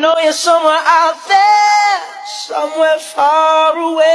نو سو آتے سم ساروے